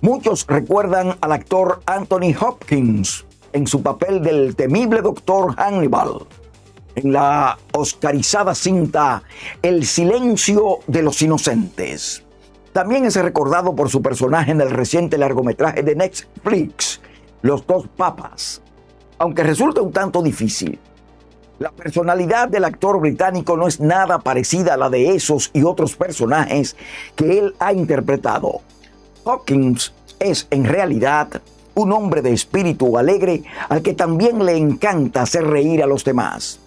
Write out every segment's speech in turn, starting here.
Muchos recuerdan al actor Anthony Hopkins en su papel del temible doctor Hannibal en la oscarizada cinta El silencio de los inocentes. También es recordado por su personaje en el reciente largometraje de Netflix, Los dos papas, aunque resulta un tanto difícil. La personalidad del actor británico no es nada parecida a la de esos y otros personajes que él ha interpretado. Hawkins es en realidad un hombre de espíritu alegre al que también le encanta hacer reír a los demás.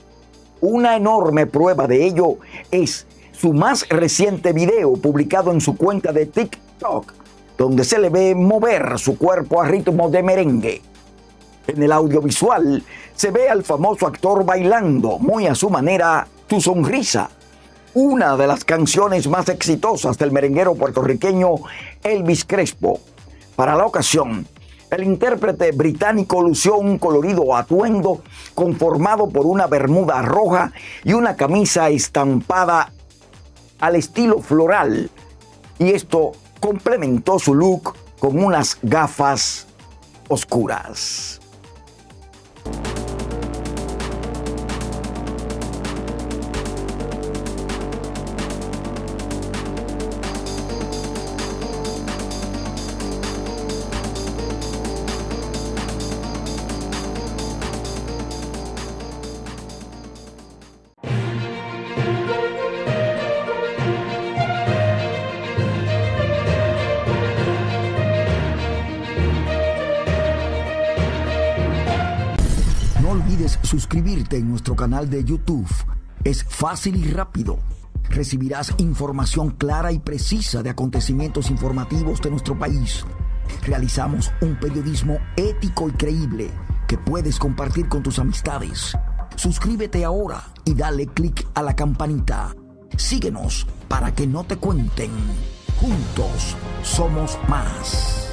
Una enorme prueba de ello es su más reciente video publicado en su cuenta de TikTok, donde se le ve mover su cuerpo a ritmo de merengue. En el audiovisual se ve al famoso actor bailando, muy a su manera, Tu Sonrisa, una de las canciones más exitosas del merenguero puertorriqueño Elvis Crespo. Para la ocasión, el intérprete británico lució un colorido atuendo conformado por una bermuda roja y una camisa estampada al estilo floral. Y esto complementó su look con unas gafas oscuras. Suscribirte en nuestro canal de YouTube. Es fácil y rápido. Recibirás información clara y precisa de acontecimientos informativos de nuestro país. Realizamos un periodismo ético y creíble que puedes compartir con tus amistades. Suscríbete ahora y dale clic a la campanita. Síguenos para que no te cuenten. Juntos somos más.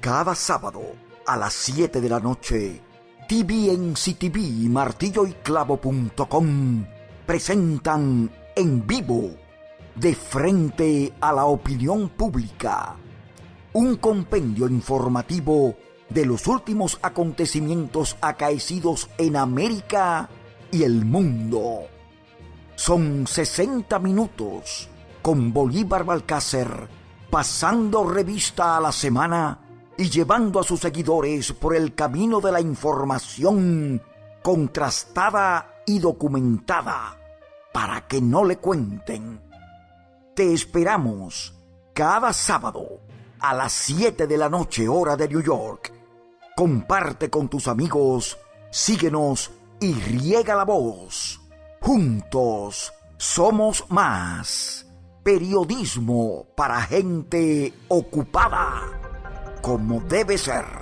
Cada sábado a las 7 de la noche, TVNCTV y martilloyclavo.com presentan en vivo, de frente a la opinión pública, un compendio informativo de los últimos acontecimientos acaecidos en América y el mundo. Son 60 minutos con Bolívar Balcácer pasando revista a la semana y llevando a sus seguidores por el camino de la información contrastada y documentada para que no le cuenten. Te esperamos cada sábado a las 7 de la noche hora de New York. Comparte con tus amigos, síguenos y riega la voz. Juntos somos más. Periodismo para gente ocupada como debe ser.